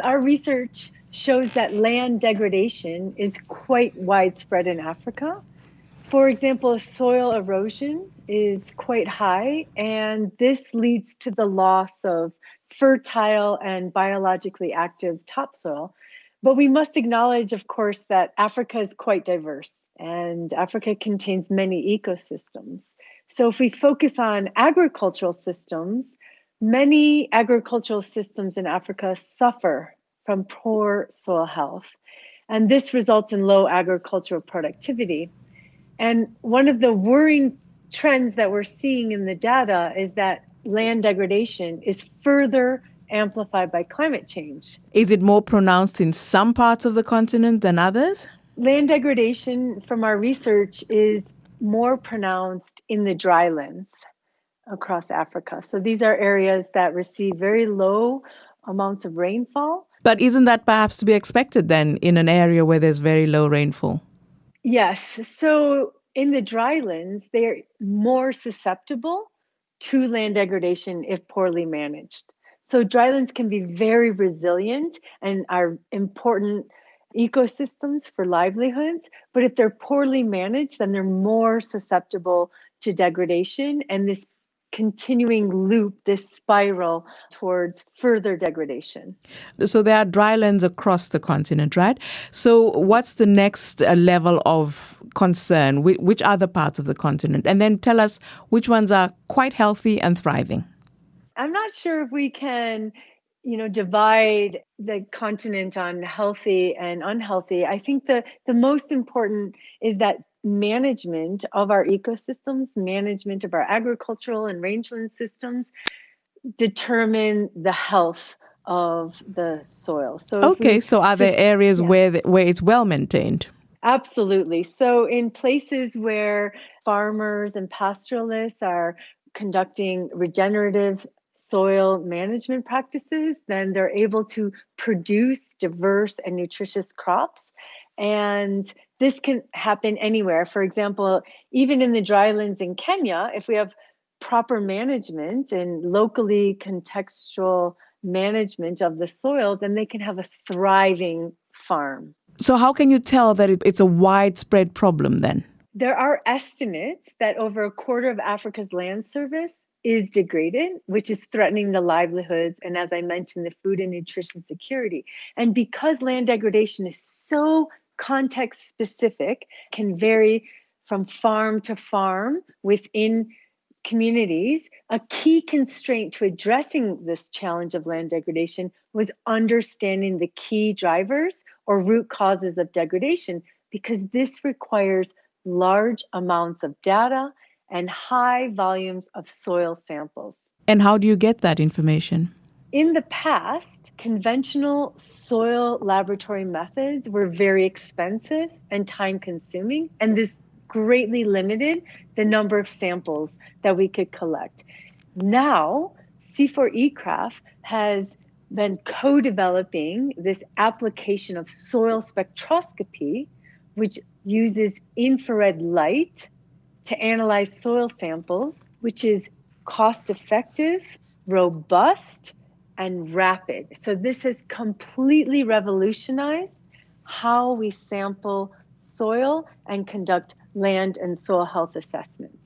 Our research shows that land degradation is quite widespread in Africa. For example, soil erosion is quite high, and this leads to the loss of fertile and biologically active topsoil. But we must acknowledge, of course, that Africa is quite diverse and Africa contains many ecosystems. So if we focus on agricultural systems, many agricultural systems in Africa suffer from poor soil health. And this results in low agricultural productivity. And one of the worrying trends that we're seeing in the data is that land degradation is further amplified by climate change. Is it more pronounced in some parts of the continent than others? Land degradation from our research is more pronounced in the drylands across Africa. So these are areas that receive very low amounts of rainfall. But isn't that perhaps to be expected then in an area where there's very low rainfall? Yes. So in the drylands, they're more susceptible to land degradation if poorly managed. So drylands can be very resilient and are important ecosystems for livelihoods, but if they're poorly managed, then they're more susceptible to degradation and this continuing loop, this spiral towards further degradation. So there are drylands across the continent, right? So what's the next uh, level of concern? Which other parts of the continent? And then tell us which ones are quite healthy and thriving. I'm not sure if we can you know divide the continent on healthy and unhealthy i think the the most important is that management of our ecosystems management of our agricultural and rangeland systems determine the health of the soil so okay so are there areas yeah. where the, where it's well maintained absolutely so in places where farmers and pastoralists are conducting regenerative soil management practices, then they're able to produce diverse and nutritious crops. And this can happen anywhere. For example, even in the drylands in Kenya, if we have proper management and locally contextual management of the soil, then they can have a thriving farm. So, how can you tell that it's a widespread problem then? There are estimates that over a quarter of Africa's land surface is degraded, which is threatening the livelihoods and, as I mentioned, the food and nutrition security. And because land degradation is so context specific, can vary from farm to farm within communities, a key constraint to addressing this challenge of land degradation was understanding the key drivers or root causes of degradation, because this requires large amounts of data and high volumes of soil samples. And how do you get that information? In the past, conventional soil laboratory methods were very expensive and time consuming, and this greatly limited the number of samples that we could collect. Now, CIFOR-ICRAF has been co developing this application of soil spectroscopy, which uses infrared light to analyze soil samples, which is cost effective, robust, and rapid. So, this has completely revolutionized how we sample soil and conduct land and soil health assessments.